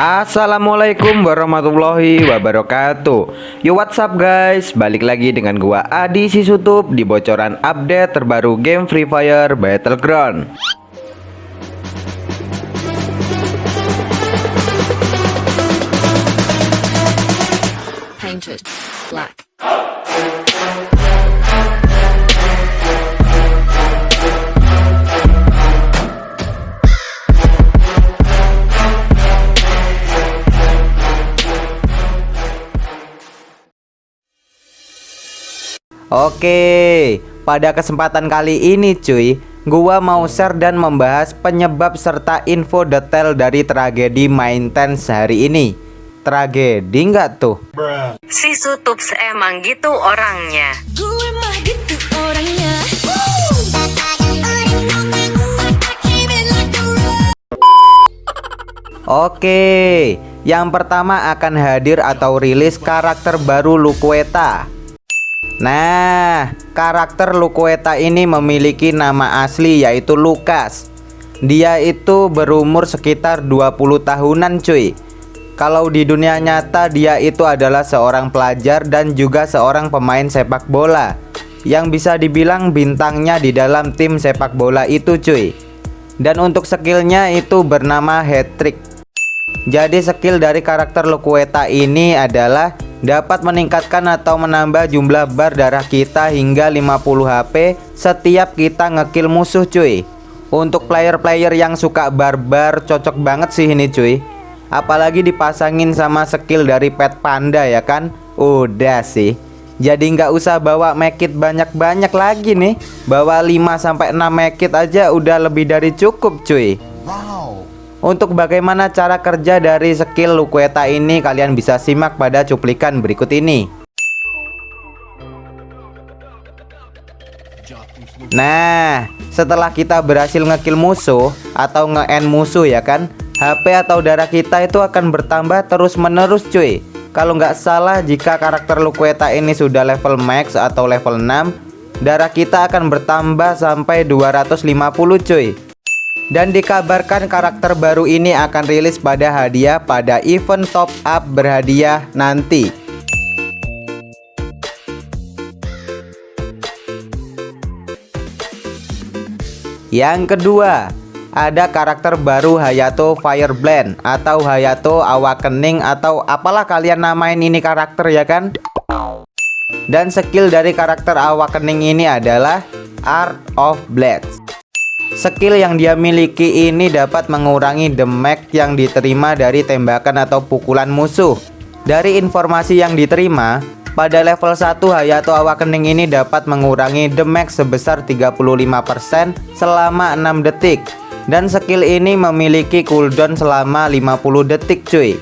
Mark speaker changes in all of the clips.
Speaker 1: Assalamualaikum warahmatullahi wabarakatuh. Yo what's up guys? Balik lagi dengan gua Adi Sisutup Di bocoran update terbaru game Free Fire Battleground.
Speaker 2: Painted black.
Speaker 1: Oke Pada kesempatan kali ini cuy Gua mau share dan membahas penyebab serta info detail dari tragedi maintenance hari ini Tragedi nggak tuh?
Speaker 3: Si Sutups emang gitu orangnya.
Speaker 2: Gue mah gitu orangnya.
Speaker 1: Oke Yang pertama akan hadir atau rilis karakter baru Luqueta Nah, karakter Luqueta ini memiliki nama asli yaitu Lukas. Dia itu berumur sekitar 20 tahunan cuy. Kalau di dunia nyata dia itu adalah seorang pelajar dan juga seorang pemain sepak bola yang bisa dibilang bintangnya di dalam tim sepak bola itu cuy. Dan untuk skillnya itu bernama hat trick. Jadi skill dari karakter Luqueta ini adalah dapat meningkatkan atau menambah jumlah bar darah kita hingga 50 HP setiap kita ngekill musuh cuy. Untuk player-player yang suka barbar cocok banget sih ini cuy. Apalagi dipasangin sama skill dari pet panda ya kan. Udah sih. Jadi nggak usah bawa mekit banyak-banyak lagi nih. Bawa 5 sampai 6 mekit aja udah lebih dari cukup cuy. Untuk bagaimana cara kerja dari skill Luqueta ini kalian bisa simak pada cuplikan berikut ini. Nah, setelah kita berhasil ngekill musuh atau nge-end musuh ya kan, HP atau darah kita itu akan bertambah terus-menerus cuy. Kalau nggak salah jika karakter Luqueta ini sudah level max atau level 6, darah kita akan bertambah sampai 250 cuy. Dan dikabarkan karakter baru ini akan rilis pada hadiah pada event top up berhadiah nanti. Yang kedua, ada karakter baru Hayato Fireblend atau Hayato Awakening atau apalah kalian namain ini karakter ya kan? Dan skill dari karakter Awakening ini adalah Art of Blades. Skill yang dia miliki ini dapat mengurangi damage yang diterima dari tembakan atau pukulan musuh. Dari informasi yang diterima, pada level 1 Hayato Awakening ini dapat mengurangi damage sebesar 35% selama 6 detik. Dan skill ini memiliki cooldown selama 50 detik cuy.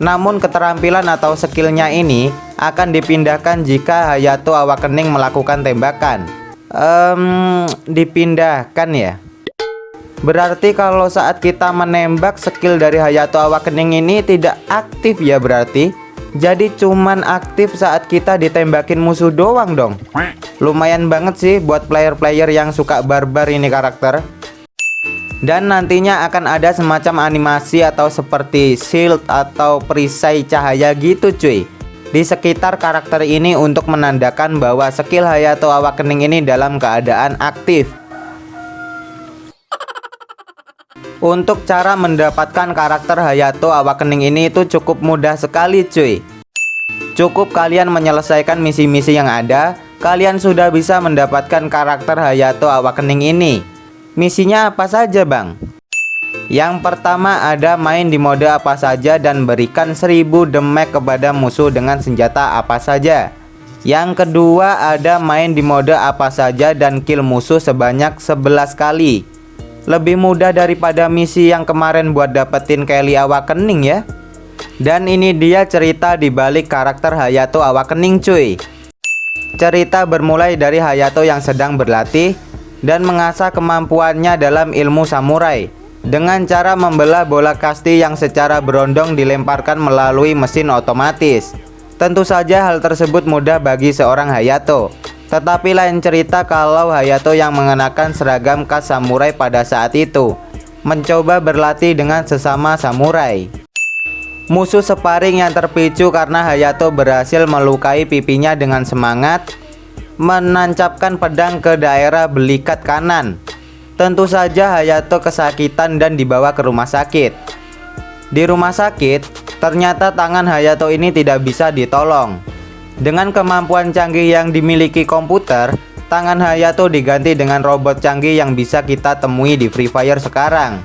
Speaker 1: Namun keterampilan atau skillnya ini akan dipindahkan jika Hayato Awakening melakukan tembakan um, dipindahkan ya Berarti kalau saat kita menembak skill dari Hayato Awakening ini tidak aktif ya berarti? Jadi cuman aktif saat kita ditembakin musuh doang dong? Lumayan banget sih buat player-player yang suka barbar ini karakter. Dan nantinya akan ada semacam animasi atau seperti shield atau perisai cahaya gitu cuy. Di sekitar karakter ini untuk menandakan bahwa skill Hayato Awakening ini dalam keadaan aktif. Untuk cara mendapatkan karakter Hayato Awakening ini itu cukup mudah sekali cuy. Cukup kalian menyelesaikan misi-misi yang ada, kalian sudah bisa mendapatkan karakter Hayato Awakening ini. Misinya apa saja bang? Yang pertama ada main di mode apa saja dan berikan 1000 damage kepada musuh dengan senjata apa saja Yang kedua ada main di mode apa saja dan kill musuh sebanyak 11 kali Lebih mudah daripada misi yang kemarin buat dapetin Kelly Awakening ya Dan ini dia cerita di balik karakter Hayato Awakening cuy Cerita bermulai dari Hayato yang sedang berlatih dan mengasah kemampuannya dalam ilmu samurai dengan cara membelah bola kasti yang secara berondong dilemparkan melalui mesin otomatis. Tentu saja hal tersebut mudah bagi seorang Hayato. Tetapi lain cerita kalau Hayato yang mengenakan seragam khas samurai pada saat itu. Mencoba berlatih dengan sesama samurai. Musuh sparring yang terpicu karena Hayato berhasil melukai pipinya dengan semangat Menancapkan pedang ke daerah belikat kanan. Tentu saja Hayato kesakitan dan dibawa ke rumah sakit. Di rumah sakit, ternyata tangan Hayato ini tidak bisa ditolong Dengan kemampuan canggih yang dimiliki komputer Tangan Hayato diganti dengan robot canggih yang bisa kita temui di Free Fire sekarang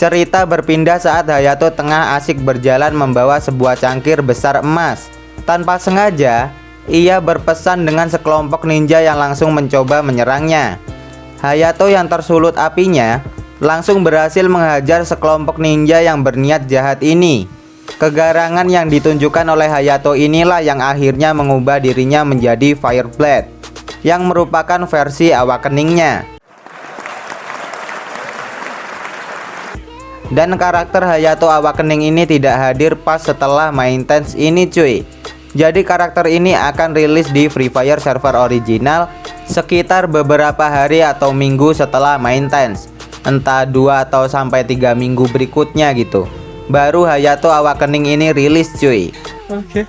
Speaker 1: Cerita berpindah saat Hayato tengah asik berjalan membawa sebuah cangkir besar emas. Tanpa sengaja, ia berpesan dengan sekelompok ninja yang langsung mencoba menyerangnya. Hayato yang tersulut apinya langsung berhasil menghajar sekelompok ninja yang berniat jahat ini. Kegarangan yang ditunjukkan oleh Hayato inilah yang akhirnya mengubah dirinya menjadi Fireblade yang merupakan versi awakeningnya. Dan karakter Hayato Awakening ini tidak hadir pas setelah main tense ini cuy. Jadi karakter ini akan rilis di Free Fire server original Sekitar beberapa hari atau minggu setelah main tense. Entah 2 atau sampai 3 minggu berikutnya gitu Baru Hayato Awakening ini rilis cuy
Speaker 4: Oke. Okay.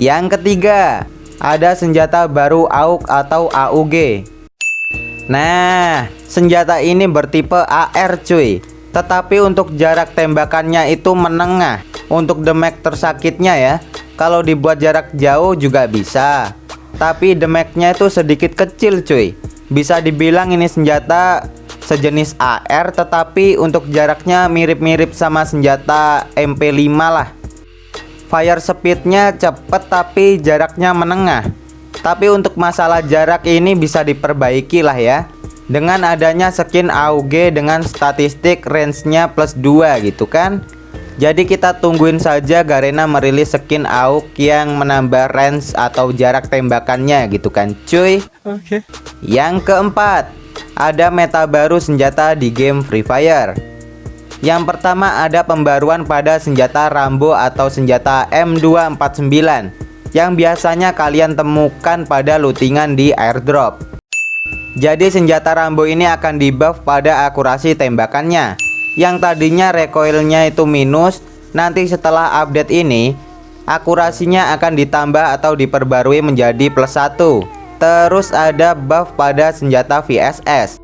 Speaker 1: Yang ketiga Ada senjata baru AUG atau AUG Nah, senjata ini bertipe AR cuy. Tetapi untuk jarak tembakannya itu menengah. Untuk damage tersakitnya ya. Kalau dibuat jarak jauh juga bisa. Tapi damage-nya itu sedikit kecil cuy. Bisa dibilang ini senjata sejenis AR tetapi untuk jaraknya mirip-mirip sama senjata MP5 lah. Fire speednya cepet tapi jaraknya menengah. Tapi untuk masalah jarak ini bisa diperbaiki lah ya. Dengan adanya skin AUG dengan statistik range-nya plus 2 gitu kan. Jadi kita tungguin saja Garena merilis skin AUG yang menambah range atau jarak tembakannya gitu kan cuy.
Speaker 4: Oke. Okay.
Speaker 1: Yang keempat Ada meta baru senjata di game Free Fire Yang pertama ada pembaruan pada senjata Rambo atau senjata M249 yang biasanya kalian temukan pada lootingan di airdrop. Jadi senjata Rambo ini akan dibuff pada akurasi tembakannya. Yang tadinya recoilnya itu minus, nanti setelah update ini akurasinya akan ditambah atau diperbarui menjadi plus 1. Terus ada buff pada senjata VSS.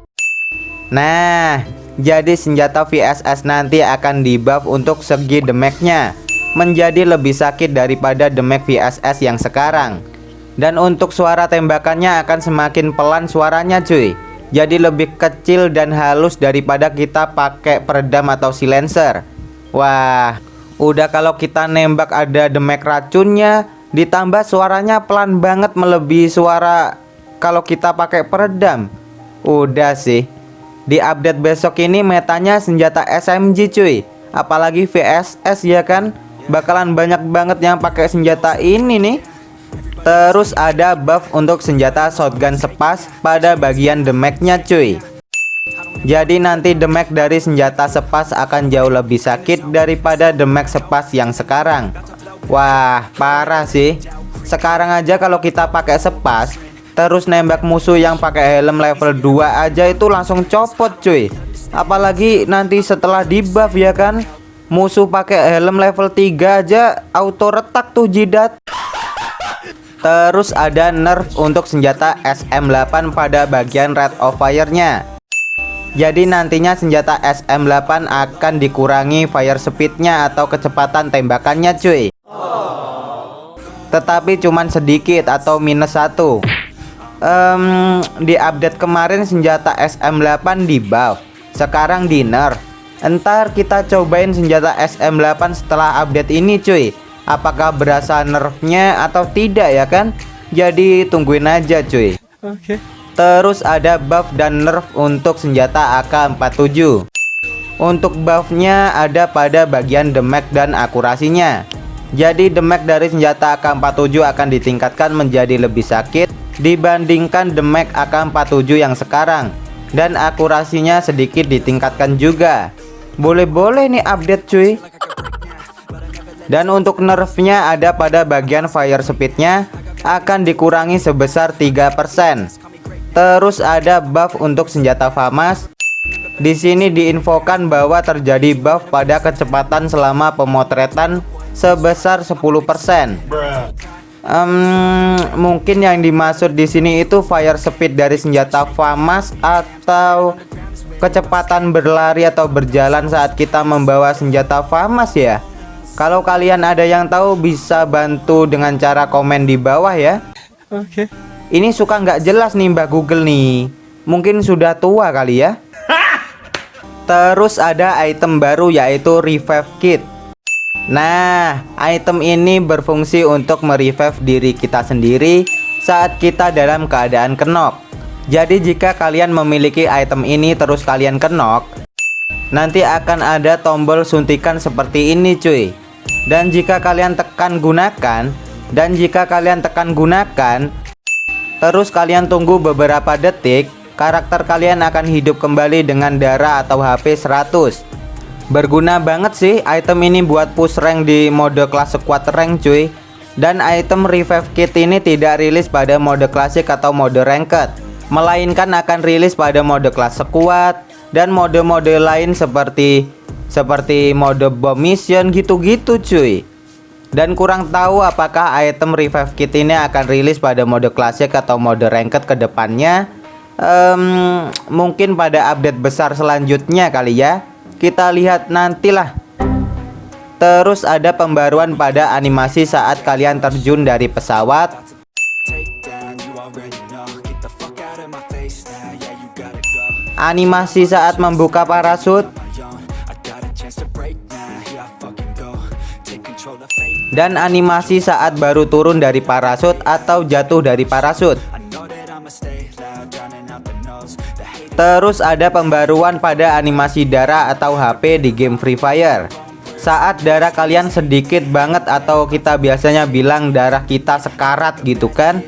Speaker 1: Nah, jadi senjata VSS nanti akan dibuff untuk segi damage-nya. Menjadi lebih sakit daripada Demek VSS yang sekarang. Dan untuk suara tembakannya akan semakin pelan suaranya cuy. Jadi lebih kecil dan halus daripada kita pakai peredam atau silencer. Wah udah kalau kita nembak ada demek racunnya ditambah suaranya pelan banget melebihi suara kalau kita pakai peredam. Udah sih. Di update besok ini metanya senjata SMG cuy. Apalagi VSS ya kan? Bakalan banyak banget yang pakai senjata ini nih. Terus ada buff untuk senjata shotgun sepas pada bagian damage-nya cuy. Jadi nanti damage dari senjata sepas akan jauh lebih sakit daripada damage sepas yang sekarang Wah parah sih Sekarang aja kalau kita pakai sepas Terus nembak musuh yang pakai helm level 2 aja itu langsung copot cuy Apalagi nanti setelah di buff ya kan Musuh pakai helm level 3 aja auto retak tuh jidat. Terus ada nerf untuk senjata SM8 pada bagian rate of fire-nya. Jadi nantinya senjata SM8 akan dikurangi fire speed-nya atau kecepatan tembakannya cuy. Tetapi cuman sedikit atau minus satu. Um, di update kemarin senjata SM8 di buff, sekarang di nerf Entar kita cobain senjata SM8 setelah update ini cuy. Apakah berasa nerfnya atau tidak ya kan? Jadi tungguin aja cuy.
Speaker 4: Oke. Okay.
Speaker 1: Terus ada buff dan nerf untuk senjata AK47 Untuk buffnya ada pada bagian damage dan akurasinya Jadi damage dari senjata AK47 akan ditingkatkan menjadi lebih sakit Dibandingkan damage AK47 yang sekarang. Dan akurasinya sedikit ditingkatkan juga. Boleh-boleh nih update cuy. Dan untuk nerfnya ada pada bagian fire speednya Akan dikurangi sebesar 3% Terus ada buff untuk senjata FAMAS. Di sini diinfokan bahwa terjadi buff pada kecepatan selama pemotretan sebesar 10%. Um, mungkin yang dimaksud di sini itu fire speed dari senjata FAMAS atau kecepatan berlari atau berjalan saat kita membawa senjata FAMAS ya. Kalau kalian ada yang tahu bisa bantu dengan cara komen di bawah ya. Oke. Okay. Ini suka nggak jelas nih Mbak Google nih. Mungkin sudah tua kali ya. Terus ada item baru yaitu Revive Kit. Nah, item ini berfungsi untuk merevive diri kita sendiri saat kita dalam keadaan kenok. Jadi jika kalian memiliki item ini terus kalian kenok, nanti akan ada tombol suntikan seperti ini cuy. Dan jika kalian tekan gunakan, dan jika kalian tekan gunakan, terus kalian tunggu beberapa detik, karakter kalian akan hidup kembali dengan darah atau HP 100. Berguna banget sih item ini buat push rank di mode kelas squad rank cuy. Dan item revive kit ini tidak rilis pada mode klasik atau mode ranked Melainkan akan rilis pada mode kelas squad Dan mode-mode lain seperti Seperti mode bomb mission gitu-gitu cuy. Dan kurang tahu apakah item revive kit ini akan rilis pada mode klasik atau mode ranked ke depannya um, Mungkin pada update besar selanjutnya kali ya kita lihat nantilah. Terus ada pembaruan pada animasi saat kalian terjun dari pesawat. Animasi saat membuka parasut. Dan animasi saat baru turun dari parasut atau jatuh dari parasut Terus ada pembaruan pada animasi darah atau HP di game Free Fire. Saat darah kalian sedikit banget atau kita biasanya bilang darah kita sekarat gitu kan?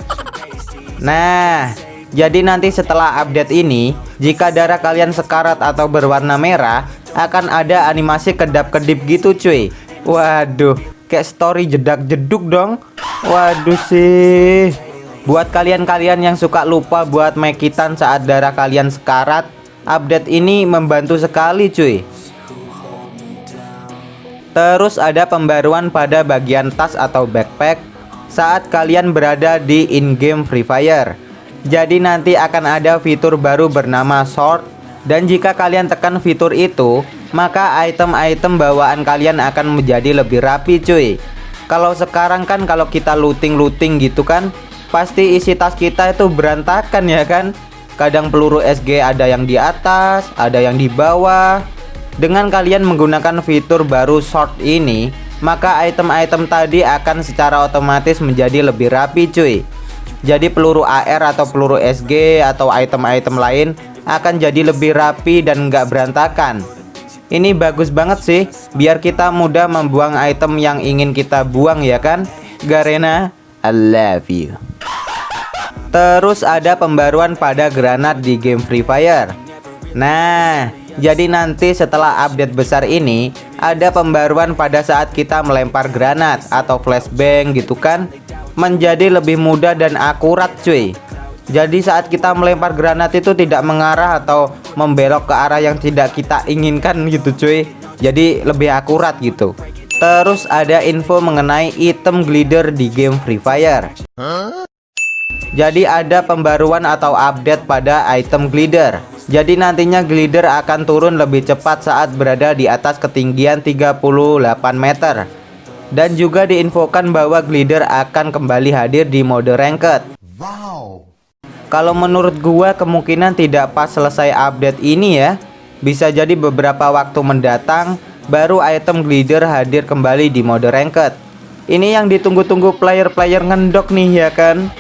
Speaker 1: Nah jadi nanti setelah update ini Jika darah kalian sekarat atau berwarna merah Akan ada animasi kedap-kedip gitu cuy. Waduh kayak story jedak-jeduk dong. Waduh sih Buat kalian-kalian yang suka lupa buat mekitan saat darah kalian sekarat Update ini membantu sekali cuy. Terus ada pembaruan pada bagian tas atau backpack Saat kalian berada di in-game Free Fire. Jadi nanti akan ada fitur baru bernama Short Dan jika kalian tekan fitur itu Maka item-item bawaan kalian akan menjadi lebih rapi cuy. Kalau sekarang kan kalau kita looting-looting gitu kan pasti isi tas kita itu berantakan ya kan? Kadang peluru SG ada yang di atas ada yang di bawah. Dengan kalian menggunakan fitur baru short ini maka item-item tadi akan secara otomatis menjadi lebih rapi cuy. Jadi peluru AR atau peluru SG atau item-item lain akan jadi lebih rapi dan nggak berantakan. Ini bagus banget sih biar kita mudah membuang item yang ingin kita buang ya kan? Garena I love you Terus ada pembaruan pada granat di game Free Fire. Nah jadi nanti setelah update besar ini Ada pembaruan pada saat kita melempar granat atau flashbang gitu kan Menjadi lebih mudah dan akurat cuy. Jadi saat kita melempar granat itu tidak mengarah atau membelok ke arah yang tidak kita inginkan gitu cuy. Jadi lebih akurat gitu. Terus ada info mengenai item glider di game Free Fire jadi ada pembaruan atau update pada item glider. Jadi nantinya glider akan turun lebih cepat saat berada di atas ketinggian 38 meter. Dan juga diinfokan bahwa glider akan kembali hadir di mode ranked. Wow. Kalau menurut gua kemungkinan tidak pas selesai update ini ya. Bisa jadi beberapa waktu mendatang Baru item glider hadir kembali di mode ranked. Ini yang ditunggu-tunggu player-player ngendok nih ya kan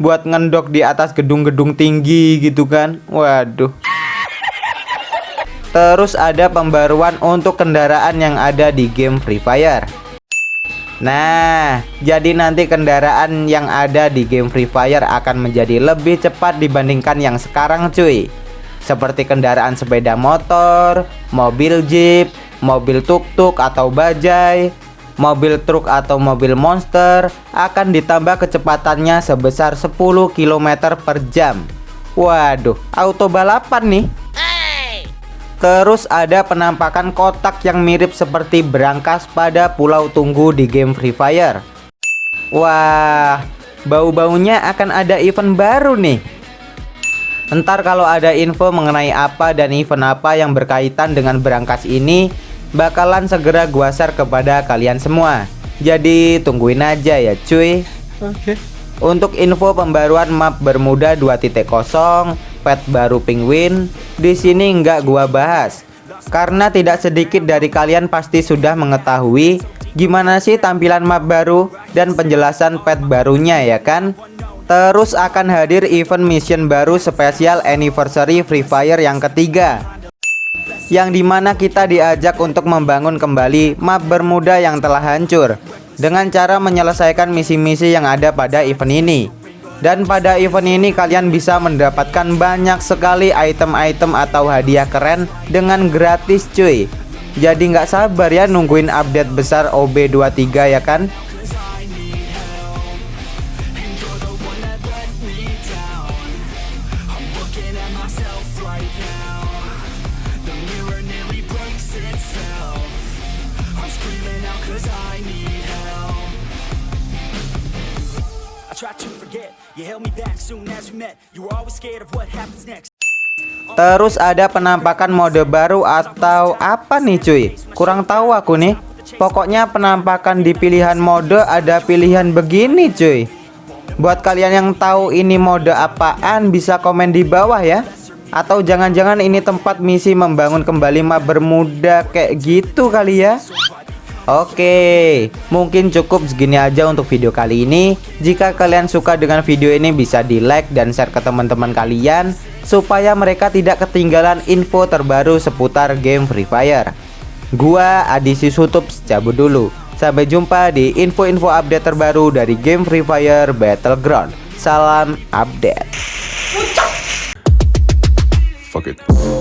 Speaker 1: buat ngendok di atas gedung-gedung tinggi gitu kan. Waduh. Terus ada pembaruan untuk kendaraan yang ada di game Free Fire. Nah, jadi nanti kendaraan yang ada di game Free Fire akan menjadi lebih cepat dibandingkan yang sekarang cuy. Seperti kendaraan sepeda motor, mobil jeep, mobil tuk-tuk atau bajai mobil truk atau mobil monster akan ditambah kecepatannya sebesar 10 km per jam. Waduh, auto balapan nih. Terus ada penampakan kotak yang mirip seperti berangkas pada pulau tunggu di game Free Fire. Wah, bau-baunya akan ada event baru nih. Ntar kalau ada info mengenai apa dan event apa yang berkaitan dengan berangkas ini Bakalan segera gua share kepada kalian semua. Jadi tungguin aja ya cuy.
Speaker 4: Oke.
Speaker 1: Untuk info pembaruan map Bermuda 2.0 Pet baru penguin di sini nggak gua bahas. Karena tidak sedikit dari kalian pasti sudah mengetahui Gimana sih tampilan map baru dan penjelasan pet barunya ya kan? Terus akan hadir event mission baru spesial anniversary Free Fire yang ketiga Yang di mana kita diajak untuk membangun kembali map Bermuda yang telah hancur Dengan cara menyelesaikan misi-misi yang ada pada event ini. Dan pada event ini kalian bisa mendapatkan banyak sekali item-item atau hadiah keren dengan gratis cuy. Jadi nggak sabar ya nungguin update besar OB23 ya kan Terus ada penampakan mode baru atau apa nih cuy? Kurang tahu aku nih. Pokoknya penampakan di pilihan mode ada pilihan begini cuy. Buat kalian yang tahu ini mode apaan bisa komen di bawah ya. Atau jangan-jangan ini tempat misi membangun kembali map Bermuda kayak gitu kali ya Oke, mungkin cukup segini aja untuk video kali ini. Jika kalian suka dengan video ini bisa di like dan share ke teman-teman kalian supaya mereka tidak ketinggalan info terbaru seputar game Free Fire. Gua Adisi Sutup cabut dulu. Sampai jumpa di info-info update terbaru dari game Free Fire Battleground. Salam update.
Speaker 4: Fuck it.